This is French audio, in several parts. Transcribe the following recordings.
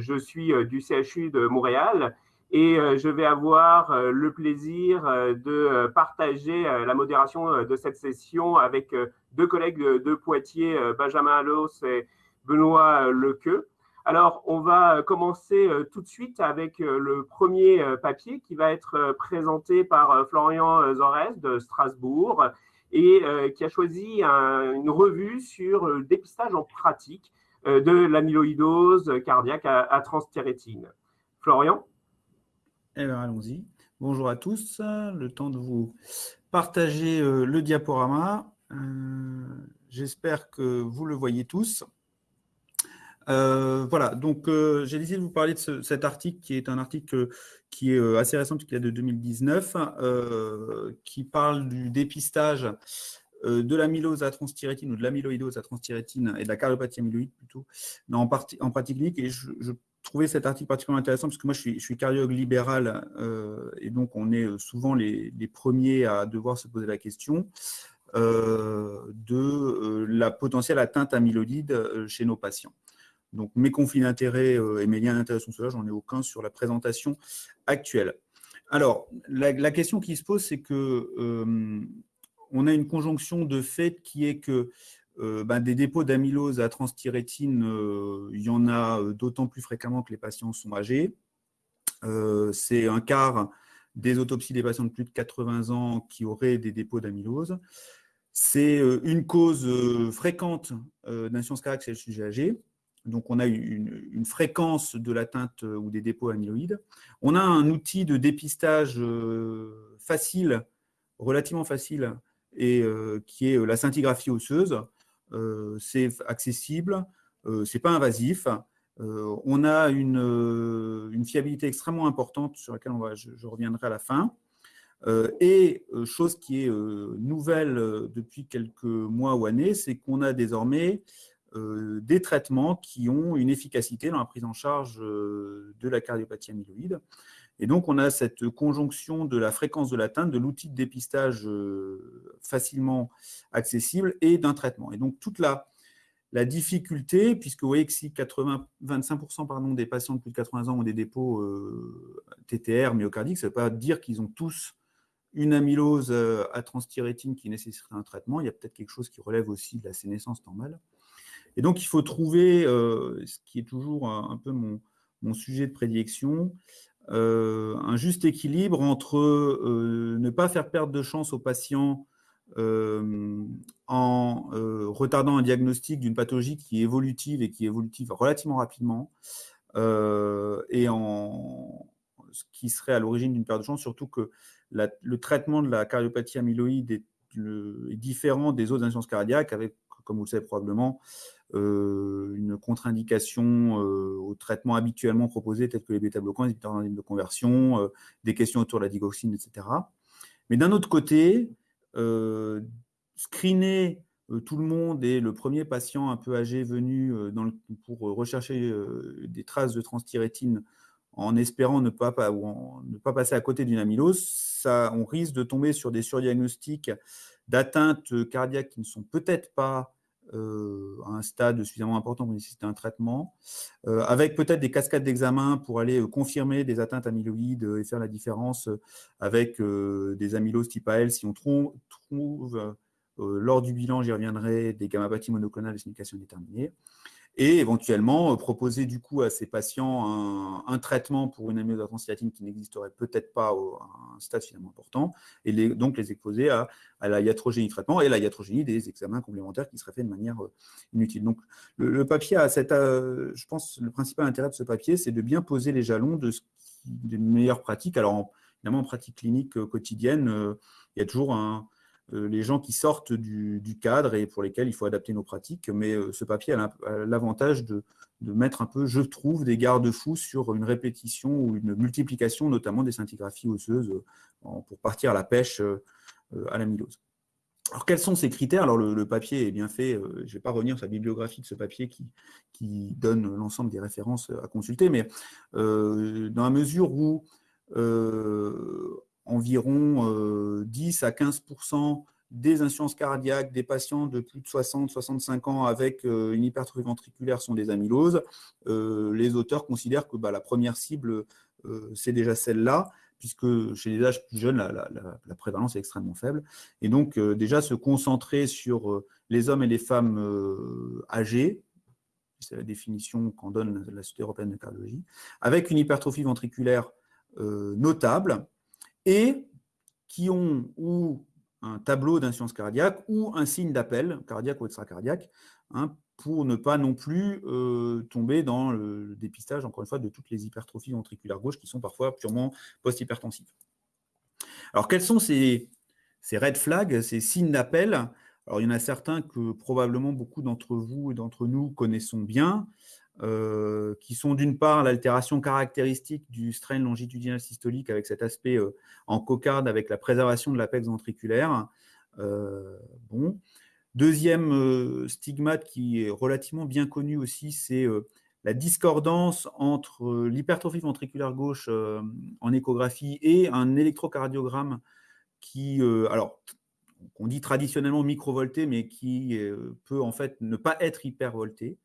Je suis du CHU de Montréal et je vais avoir le plaisir de partager la modération de cette session avec deux collègues de Poitiers, Benjamin Allos et Benoît Lequeux. Alors, on va commencer tout de suite avec le premier papier qui va être présenté par Florian Zorès de Strasbourg et qui a choisi une revue sur le dépistage en pratique euh, de l'amyloïdose cardiaque à, transthyrétine. Florian? Eh bien, allons-y. Bonjour à tous. Le temps de vous partager euh, le diaporama. Euh, j'espère que vous le voyez tous. voilà, donc j'ai décidé de vous parler de cet article qui est un article qui est assez récent, qui est de 2019, qui parle du dépistage euh, de l'amylose à transthyrétine ou de l'amyloïdose à transthyrétine et de la cardiopathie amyloïde plutôt en, pratique clinique. Et je, trouvais cet article particulièrement intéressant parce que moi, je suis, cardiologue libéral euh, et donc on est souvent les, premiers à devoir se poser la question euh, de la potentielle atteinte amyloïde chez nos patients. Donc mes conflits d'intérêts et mes liens d'intérêt sont ceux-là, j'en ai aucun sur la présentation actuelle. Alors, la question qui se pose, c'est que on a une conjonction de fait qui est que euh, ben, des dépôts d'amylose à transthyrétine, euh, il y en a euh, d'autant plus fréquemment que les patients sont âgés. C'est un quart des autopsies des patients de plus de 80 ans qui auraient des dépôts d'amylose. C'est une cause fréquente d'insuffisance cardiaque chez le sujet âgé. Donc, on a une, une fréquence de l'atteinte ou des dépôts amyloïdes. On a un outil de dépistage facile, relativement facile, et euh, qui est euh, la scintigraphie osseuse. Euh, c'est accessible, c'est pas invasif. on a une, fiabilité extrêmement importante sur laquelle on va, je, reviendrai à la fin. et chose qui est nouvelle depuis quelques mois ou années, c'est qu'on a désormais des traitements qui ont une efficacité dans la prise en charge de la cardiopathie amyloïde. Et donc, on a cette conjonction de la fréquence de l'atteinte, de l'outil de dépistage euh, facilement accessible et d'un traitement. Et donc, toute la, difficulté, puisque vous voyez que si 80, 25% pardon, des patients de plus de 80 ans ont des dépôts euh, TTR myocardiques, ça ne veut pas dire qu'ils ont tous une amylose euh, à transthyrétine qui nécessiterait un traitement. Il y a peut-être quelque chose qui relève aussi de la sénescence normale. Et donc, il faut trouver, ce qui est toujours un, peu mon, mon sujet de prédilection, un juste équilibre entre euh, ne pas faire perdre de chance aux patients euh, en retardant un diagnostic d'une pathologie qui est évolutive et qui est évolutive relativement rapidement, et en ce qui serait à l'origine d'une perte de chance, surtout que le traitement de la cardiopathie amyloïde est, différent des autres insuffisances cardiaques, avec, comme vous le savez probablement, euh, une contre-indication euh, au traitement habituellement proposé, tel que les bêta-bloquants, les inhibiteurs de conversion, euh, des questions autour de la digoxine, etc. Mais d'un autre côté, screener tout le monde et le premier patient un peu âgé venu pour rechercher des traces de transthyrétine en espérant ne pas, ne pas passer à côté d'une amylose, ça, on risque de tomber sur des surdiagnostics d'atteintes cardiaques qui ne sont peut-être pas euh, à un stade suffisamment important pour nécessiter un traitement, euh, avec peut-être des cascades d'examen pour aller euh, confirmer des atteintes amyloïdes et faire la différence avec des amyloses type AL si on trouve, lors du bilan, j'y reviendrai, des gamma-pathies monoclonales de signification déterminée et éventuellement euh, proposer du coup à ces patients un, traitement pour une amylose transthyrétine qui n'existerait peut-être pas à un stade finalement important, et donc les exposer à, la iatrogénie traitement et la iatrogénie des examens complémentaires qui seraient faits de manière euh, inutile. Donc le, papier a cette, euh, je pense, le principal intérêt de ce papier, c'est de bien poser les jalons de ce qui, des meilleures pratiques. Alors évidemment en pratique clinique quotidienne, il y a toujours un, les gens qui sortent du, cadre et pour lesquels il faut adapter nos pratiques. Mais euh, ce papier a l'avantage de, mettre un peu, je trouve, des garde-fous sur une répétition ou une multiplication, notamment des scintigraphies osseuses, euh, pour partir à la pêche à l'amylose. Alors, quels sont ces critères? Alors, le, papier est bien fait. je ne vais pas revenir sur la bibliographie de ce papier qui donne l'ensemble des références à consulter, mais dans la mesure où environ 10 euh, à 15% des insuffisances cardiaques, des patients de plus de 60-65 ans avec une hypertrophie ventriculaire sont des amyloses, les auteurs considèrent que bah, la première cible, c'est déjà celle-là, puisque chez les âges plus jeunes, la, prévalence est extrêmement faible. Et donc, déjà, se concentrer sur les hommes et les femmes âgés, c'est la définition qu'en donne la Société européenne de cardiologie, avec une hypertrophie ventriculaire euh, notable et qui ont ou un tableau d'insuffisance cardiaque ou un signe d'appel cardiaque ou extracardiaque, hein, pour ne pas non plus euh, tomber dans le dépistage, encore une fois, de toutes les hypertrophies ventriculaires gauches qui sont parfois purement post-hypertensives. Alors, quels sont ces, ces red flags, ces signes d'appel? Alors, il y en a certains que probablement beaucoup d'entre vous et d'entre nous connaissons bien, euh, qui sont d'une part l'altération caractéristique du strain longitudinal systolique avec cet aspect euh, en cocarde avec la préservation de l'apex ventriculaire. Euh, bon. Deuxième stigmate qui est relativement bien connu aussi, c'est la discordance entre l'hypertrophie ventriculaire gauche en échographie et un électrocardiogramme qui, alors qu'on dit traditionnellement microvolté, mais qui peut en fait ne pas être hypervolté.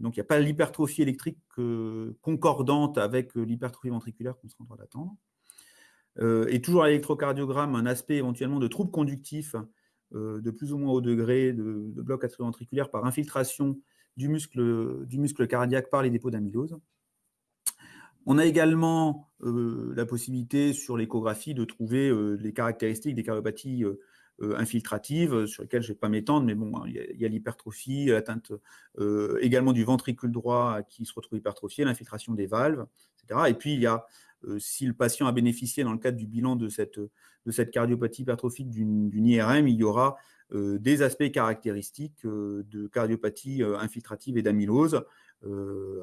Donc, il n'y a pas l'hypertrophie électrique euh, concordante avec euh, l'hypertrophie ventriculaire qu'on serait en train d'attendre. et toujours à l'électrocardiogramme, un aspect éventuellement de trouble conductif de plus ou moins haut degré de, bloc atrioventriculaire par infiltration du muscle, du muscle cardiaque par les dépôts d'amylose. On a également la possibilité sur l'échographie de trouver les caractéristiques des cardiopathies euh, infiltrative, euh, sur lesquelles je ne vais pas m'étendre, mais bon, il y a, l'hypertrophie, l'atteinte euh, également du ventricule droit qui se retrouve hypertrophié, l'infiltration des valves, etc. Et puis, il y a, si le patient a bénéficié dans le cadre du bilan de cette, cardiopathie hypertrophique d'une IRM, il y aura des aspects caractéristiques de cardiopathie infiltrative et d'amylose,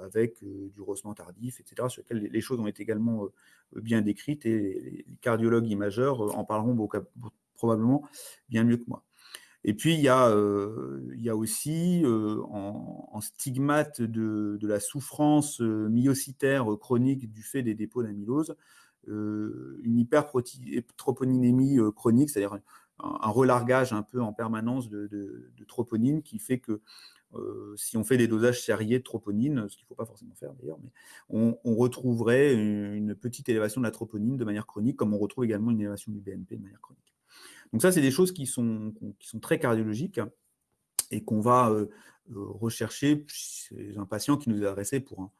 avec du rehaussement tardif, etc., sur lesquels les, choses ont été également bien décrites et les, cardiologues imageurs en parleront beaucoup, probablement bien mieux que moi. Et puis, il y a, euh, aussi, euh, en, stigmate de, la souffrance euh, myocytaire chronique du fait des dépôts d'amylose, une hypertroponinémie chronique, c'est-à-dire un, relargage un peu en permanence de, troponine qui fait que si on fait des dosages serriés de troponine, ce qu'il ne faut pas forcément faire d'ailleurs, mais on, retrouverait une, petite élévation de la troponine de manière chronique, comme on retrouve également une élévation du BNP de manière chronique. Donc ça, c'est des choses qui sont, qui sont très cardiologiques et qu'on va euh, euh, rechercher chez un patient qui nous est adressé pour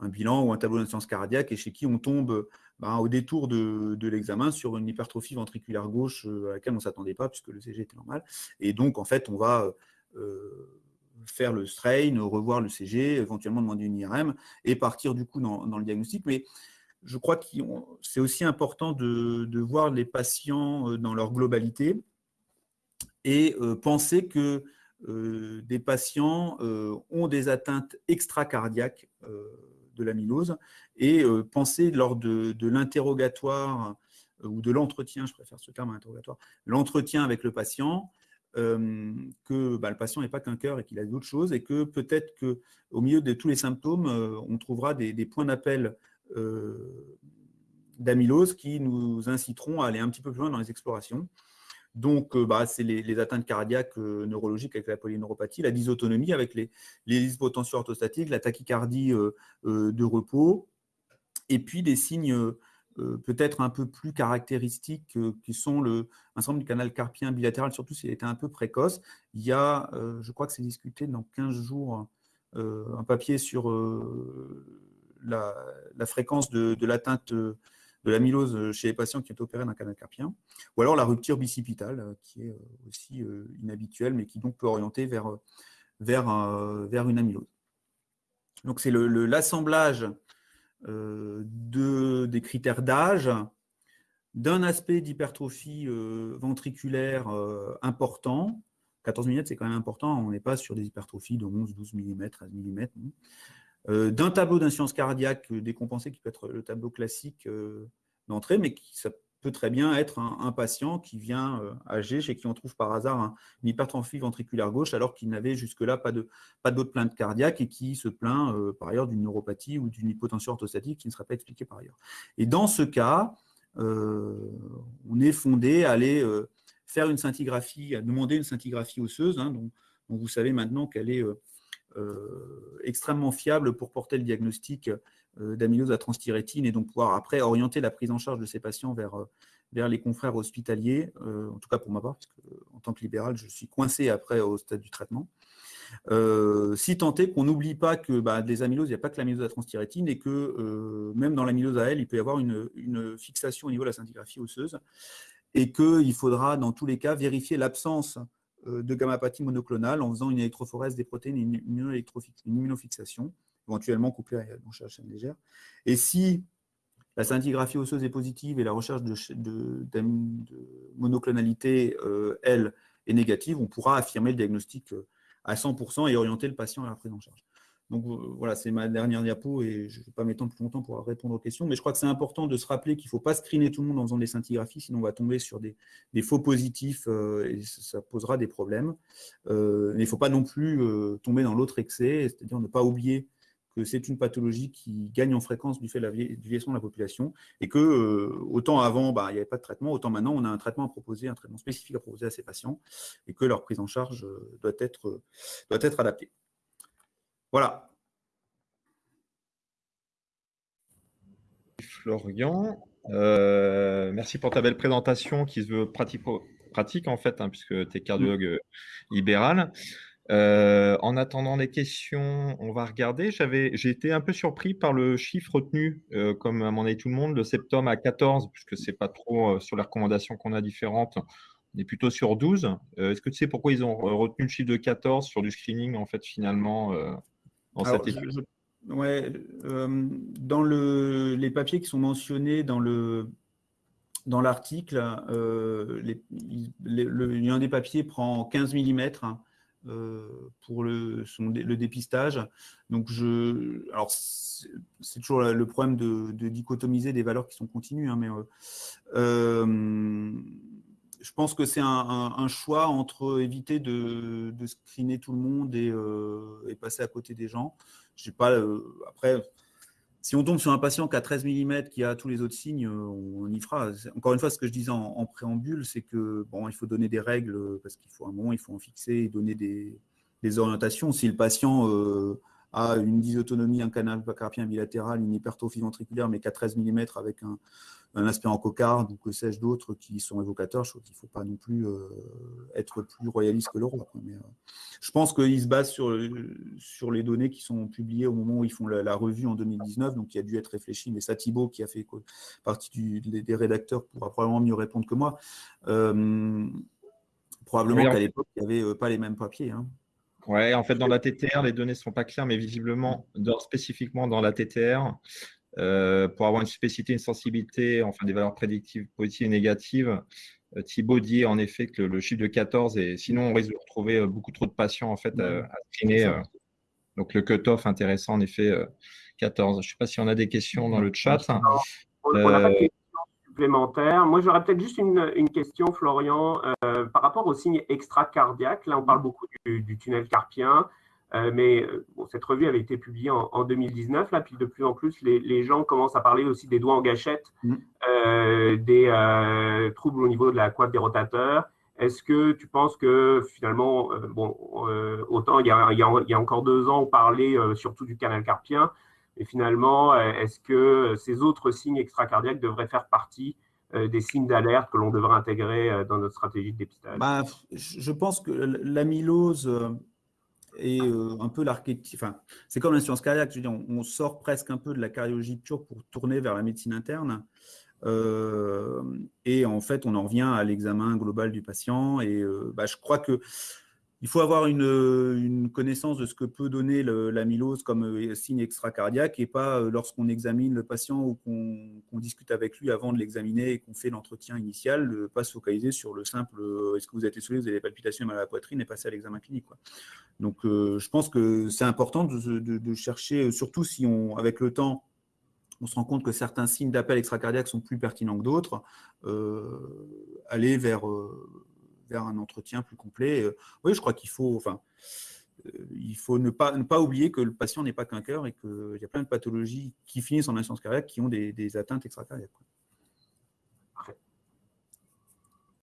un, bilan ou un tableau d'incidence cardiaque et chez qui on tombe ben, au détour de, l'examen sur une hypertrophie ventriculaire gauche euh, à laquelle on ne s'attendait pas puisque le CG était normal. Et donc, en fait, on va faire le strain, revoir le CG, éventuellement demander une IRM et partir du coup dans, le diagnostic. Je crois que c'est aussi important de, voir les patients euh, dans leur globalité et euh, penser que euh, des patients ont des atteintes extracardiaques de l'amylose et penser lors de, l'interrogatoire ou de l'entretien, je préfère ce terme interrogatoire, l'entretien avec le patient, que bah, le patient n'est pas qu'un cœur et qu'il a d'autres choses et que peut-être qu'au milieu de tous les symptômes, on trouvera des, points d'appel d'amylose qui nous inciteront à aller un petit peu plus loin dans les explorations. Donc, euh, bah, c'est les, atteintes cardiaques euh, neurologiques avec la polyneuropathie, la dysautonomie avec les, les orthostatiques, la tachycardie de repos, et puis des signes peut-être un peu plus caractéristiques qui sont le ensemble du canal carpien bilatéral, surtout s'il était un peu précoce. Il y a, je crois que c'est discuté dans 15 jours, un papier sur la, fréquence de, l'atteinte de l'amylose chez les patients qui ont été opérés d'un canal carpien, ou alors la rupture bicipitale, euh, qui est euh, aussi euh, inhabituelle, mais qui donc peut orienter vers, vers, vers une amylose. Donc c'est l'assemblage de, des critères d'âge, d'un aspect d'hypertrophie ventriculaire important. 14 mm, c'est quand même important, on n'est pas sur des hypertrophies de 11, 12 mm, 13 mm. Euh, d'un tableau d'insuffisance cardiaque décompensé qui peut être le tableau classique euh, d'entrée, mais qui, ça peut très bien être un, patient qui vient euh, âgé, chez qui on trouve par hasard une hypertrophie ventriculaire gauche, alors qu'il n'avait jusque-là pas d'autres pas plaintes cardiaques et qui se plaint par ailleurs d'une neuropathie ou d'une hypotension orthostatique qui ne serait pas expliquée par ailleurs. Et dans ce cas, on est fondé à aller faire une scintigraphie, à demander une scintigraphie osseuse, hein, dont, vous savez maintenant qu'elle est extrêmement fiable pour porter le diagnostic d'amylose à transthyrétine et donc pouvoir après orienter la prise en charge de ces patients vers, vers les confrères hospitaliers, en tout cas pour ma part, parce en tant que libéral, je suis coincé après au stade du traitement. Euh, si tant est qu'on n'oublie pas que bah, des amyloses, il n'y a pas que l'amylose à transthyrétine et que euh, même dans l'amylose à elle, il peut y avoir une, fixation au niveau de la scintigraphie osseuse et qu'il faudra dans tous les cas vérifier l'absence euh, de gamma-pathie monoclonale en faisant une électrophorèse des protéines et une, immunofixation, éventuellement couplée à une recherche légère. Et si la scintigraphie osseuse est positive et la recherche de, monoclonalité, elle, est négative, on pourra affirmer le diagnostic à 100% et orienter le patient à la prise en charge. Donc euh, voilà, c'est ma dernière diapo et je ne vais pas m'étendre plus longtemps pour répondre aux questions, mais je crois que c'est important de se rappeler qu'il ne faut pas screener tout le monde en faisant des scintigraphies, sinon on va tomber sur des, faux positifs euh, et ça posera des problèmes. Euh, il ne faut pas non plus tomber dans l'autre excès, c'est-à-dire ne pas oublier que c'est une pathologie qui gagne en fréquence du fait de la vieillissement de la population et que autant avant, bah, il n'y avait pas de traitement, autant maintenant on a un traitement à proposer, un traitement spécifique à proposer à ces patients et que leur prise en charge doit être adaptée. Voilà. Florian, euh, merci pour ta belle présentation qui se veut pratique, en fait, hein, puisque tu es cardiologue libéral. Euh, en attendant les questions, on va regarder. J'ai été un peu surpris par le chiffre retenu, euh, comme à mon avis tout le monde, le septum à 14, puisque ce n'est pas trop sur les recommandations qu'on a différentes. On est plutôt sur 12. Est-ce que tu sais pourquoi ils ont retenu le chiffre de 14 sur du screening, en fait, finalement ouais, euh, dans le, les papiers qui sont mentionnés dans le dans l'article, euh, un des papiers prend 15 mm hein, euh, pour le, le dépistage. Donc, je, alors c'est toujours le problème de, dichotomiser des valeurs qui sont continues, hein, mais pense que c'est un, choix entre éviter de, screener tout le monde et, euh, passer à côté des gens. Je pas, euh, après, si on tombe sur un patient qui a 13 mm, qui a tous les autres signes, on, y fera. Encore une fois, ce que je disais en, préambule, c'est que bon, il faut donner des règles parce qu'il faut un moment, il faut en fixer et donner des, orientations. Si le patient euh, a une dysautonomie, un canal carpien bilatéral, une hypertrophie ventriculaire, mais qu'à 13 mm avec un, un aspirant cocarde ou que sais-je d'autres qui sont évocateurs. Je trouve qu'il ne faut pas non plus euh, être plus royaliste que le roi. Mais, euh, je pense qu'ils se basent sur, sur les données qui sont publiées au moment où ils font la, revue en 2019, donc il a dû être réfléchi. Mais ça, Thibault, qui a fait partie des rédacteurs, pourra probablement mieux répondre que moi. Euh, probablement qu'à l'époque, il n'y avait pas les mêmes papiers. Hein. Ouais, en fait, dans la TTR, les données ne sont pas claires, mais visiblement, spécifiquement dans la TTR, euh, pour avoir une spécificité, une sensibilité, enfin des valeurs prédictives positives et négatives. Euh, Thibaut dit en effet que le, chiffre de 14, et sinon on risque de retrouver euh, beaucoup trop de patients en fait à, screener. donc le cut-off intéressant en effet 14. Je ne sais pas si on a des questions dans le chat. On n'a pas de questions supplémentaires. Moi, j'aurais peut-être juste une, question, Florian, par rapport au signe extracardiaque. Là, on parle beaucoup du tunnel carpien. Euh, mais euh, cette revue avait été publiée en, 2019, là, puis de plus en plus, les, gens commencent à parler aussi des doigts en gâchette, mm. euh, des troubles au niveau de la coiffe des rotateurs. Est-ce que tu penses que finalement, bon, autant il y, a, il, y a, encore deux ans, on parlait surtout du canal carpien, mais finalement, est-ce que ces autres signes extracardiaques devraient faire partie des signes d'alerte que l'on devrait intégrer dans notre stratégie de dépistage? Bah, Je pense que l'amylose et euh, un peu l'archétype. Enfin, c'est comme cardiaque. Je veux dire, on, sort presque un peu de la cardiologie pure pour tourner vers la médecine interne. Euh, et en fait, on en revient à l'examen global du patient. Et euh, bah, je crois que il faut avoir une, connaissance de ce que peut donner l'amylose comme euh, signe extracardiaque et pas euh, lorsqu'on examine le patient ou qu'on discute avec lui avant de l'examiner et qu'on fait l'entretien initial, ne pas se focaliser sur le simple euh, est-ce que vous êtes essoufflé, vous avez des palpitations mal à la poitrine et passer à l'examen clinique. Donc je pense que c'est important de, chercher, surtout si on, avec le temps, on se rend compte que certains signes d'appel extracardiaque sont plus pertinents que d'autres, aller vers vers un entretien plus complet. Euh, oui, je crois qu'il faut, euh, il faut ne pas, oublier que le patient n'est pas qu'un cœur et qu'il y a plein de pathologies qui finissent en insuffisance cardiaque qui ont des, atteintes extracardiaques.